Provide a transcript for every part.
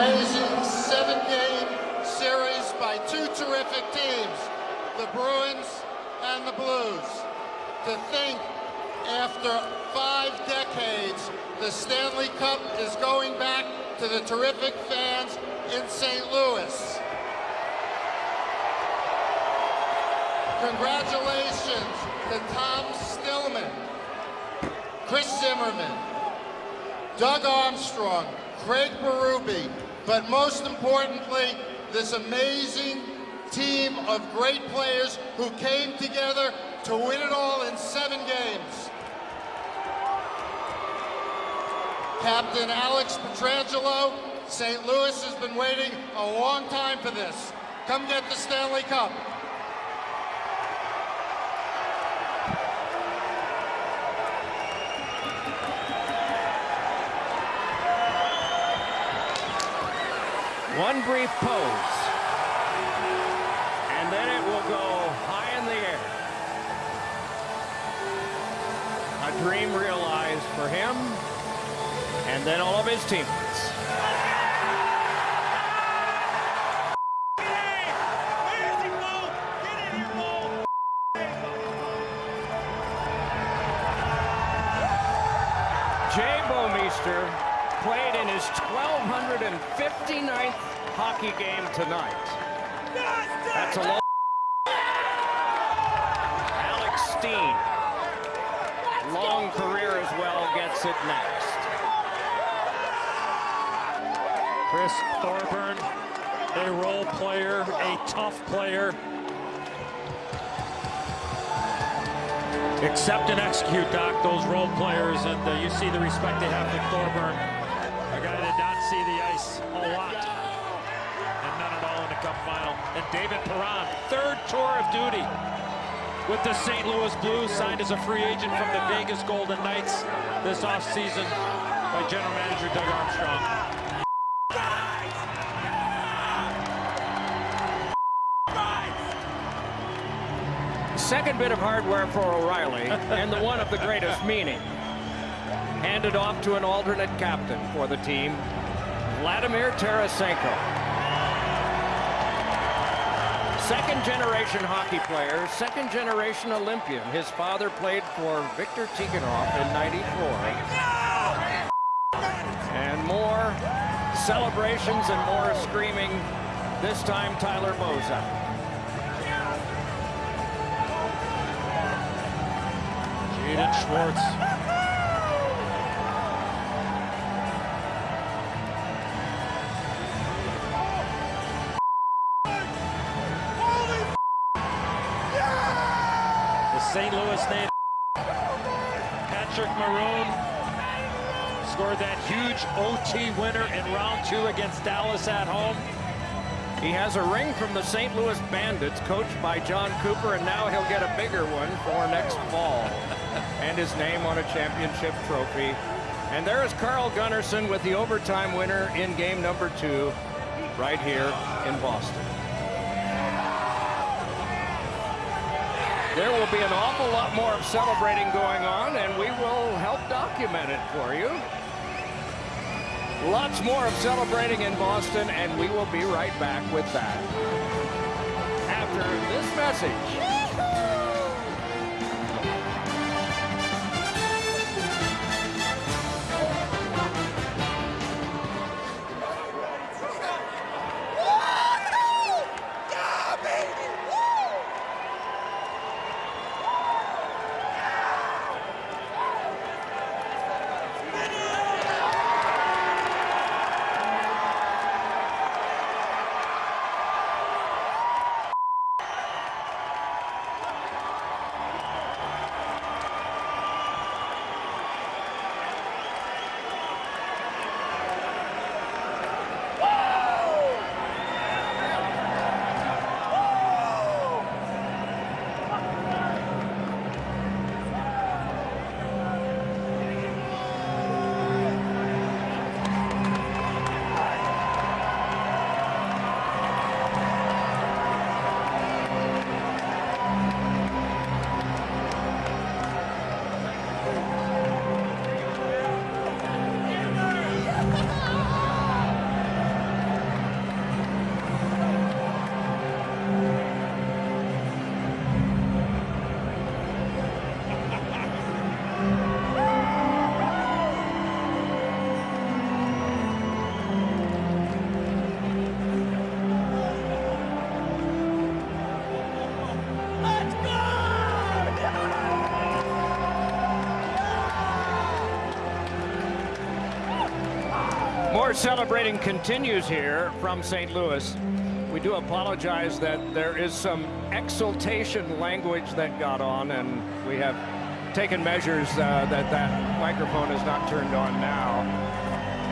amazing seven-game series by two terrific teams, the Bruins and the Blues. To think, after five decades, the Stanley Cup is going back to the terrific fans in St. Louis. Congratulations to Tom Stillman, Chris Zimmerman, Doug Armstrong, Craig Berube, but most importantly, this amazing team of great players who came together to win it all in seven games. Captain Alex Pietrangelo, St. Louis has been waiting a long time for this. Come get the Stanley Cup. One brief pose. And then it will go high in the air. A dream realized for him and then all of his teammates. Jay played in his 1259th hockey game tonight. That's a long... Alex Steen, long career as well, gets it next. Chris Thorburn, a role player, a tough player. Accept and execute, Doc, those role players, and uh, you see the respect they have for Thorburn, a guy that did not see the ice a lot, and none at all in the Cup final. And David Perron, third tour of duty with the St. Louis Blues, signed as a free agent from the Vegas Golden Knights this offseason by general manager Doug Armstrong. Second bit of hardware for O'Reilly, and the one of the greatest meaning. Handed off to an alternate captain for the team, Vladimir Tarasenko. Second generation hockey player, second generation Olympian. His father played for Viktor Tikhonov in 94. And more celebrations and more screaming, this time Tyler Bozak. Jaden Schwartz. Patrick Maroon scored that huge OT winner in round two against Dallas at home. He has a ring from the St. Louis Bandits, coached by Jon Cooper, and now he'll get a bigger one for next fall. and his name on a championship trophy. And there is Carl Gunnarsson with the overtime winner in game number two, right here in Boston. There will be an awful lot more of celebrating going on, and we will help document it for you. Lots more of celebrating in Boston, and we will be right back with that. After this message. Our celebrating continues here from St. Louis. We do apologize that there is some exultation language that got on, and we have taken measures uh, that that microphone is not turned on now.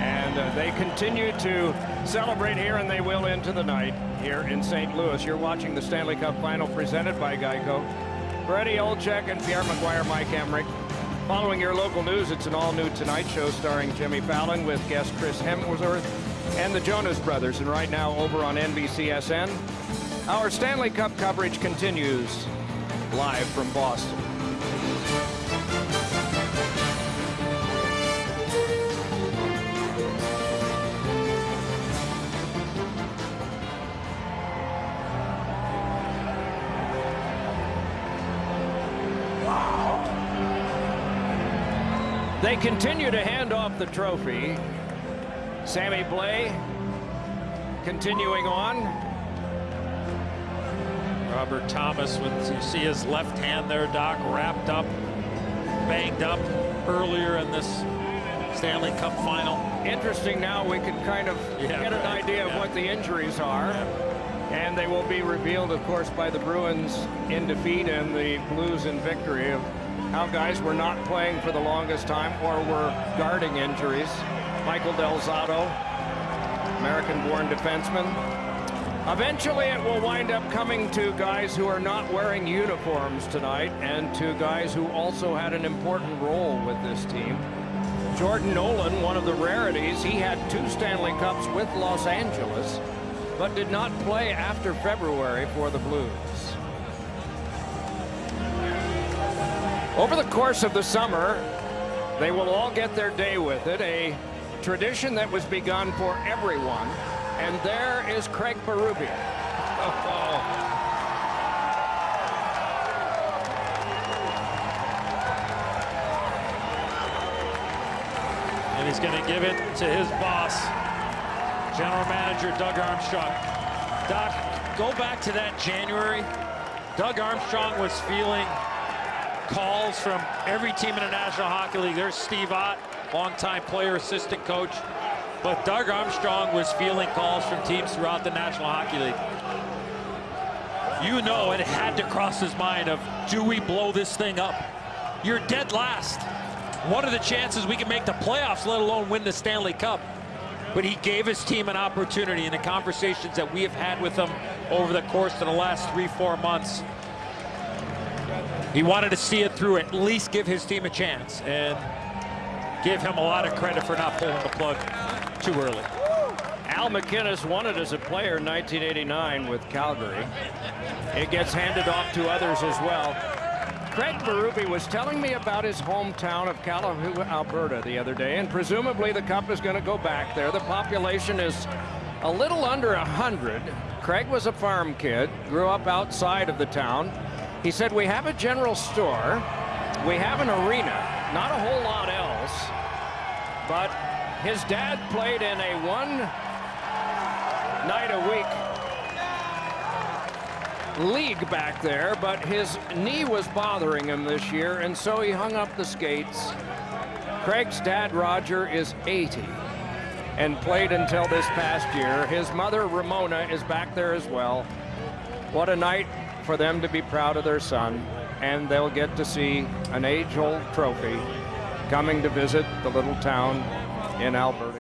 And uh, they continue to celebrate here, and they will into the night here in St. Louis. You're watching the Stanley Cup Final presented by Geico. For Eddie Olczyk and Pierre McGuire, Mike Emrick. Following your local news, it's an all-new Tonight Show starring Jimmy Fallon with guest Chris Hemsworth and the Jonas Brothers. And right now over on NBCSN, our Stanley Cup coverage continues live from Boston. They continue to hand off the trophy. Sammy Blais continuing on. Robert Thomas, with you see his left hand there, Doc, wrapped up, banged up earlier in this Stanley Cup final. Interesting now we can kind of Yeah, get an right. idea of what the injuries are. And they will be revealed, of course, by the Bruins in defeat and the Blues in victory of how guys were not playing for the longest time or were guarding injuries. Michael Del Zotto, American-born defenseman. Eventually, it will wind up coming to guys who are not wearing uniforms tonight and to guys who also had an important role with this team. Jordan Nolan, one of the rarities, he had two Stanley Cups with Los Angeles, but did not play after February for the Blues. Over the course of the summer, they will all get their day with it, a tradition that was begun for everyone. And there is Craig Berube. Oh, And he's going to give it to his boss, General Manager Doug Armstrong. Doc, go back to that January. Doug Armstrong was feeling calls from every team in the National Hockey League. There's Steve Ott, longtime player, assistant coach. But Doug Armstrong was feeling calls from teams throughout the National Hockey League. You know it had to cross his mind of, do we blow this thing up? You're dead last. What are the chances we can make the playoffs, let alone win the Stanley Cup? But he gave his team an opportunity in the conversations that we have had with him over the course of the last three, four months. He wanted to see it through, at least give his team a chance, and give him a lot of credit for not pulling the plug too early. Al MacInnis won it as a player in 1989 with Calgary. It gets handed off to others as well. Craig Berube was telling me about his hometown of Calahoo, Alberta the other day, and presumably the cup is going to go back there. The population is a little under 100. Craig was a farm kid, grew up outside of the town. He said, we have a general store, we have an arena, not a whole lot else, but his dad played in a one night a week league back there, but his knee was bothering him this year, and so he hung up the skates. Craig's dad, Roger, is 80 and played until this past year. His mother, Ramona, is back there as well. What a night for them to be proud of their son, and they'll get to see an age-old trophy coming to visit the little town in Alberta.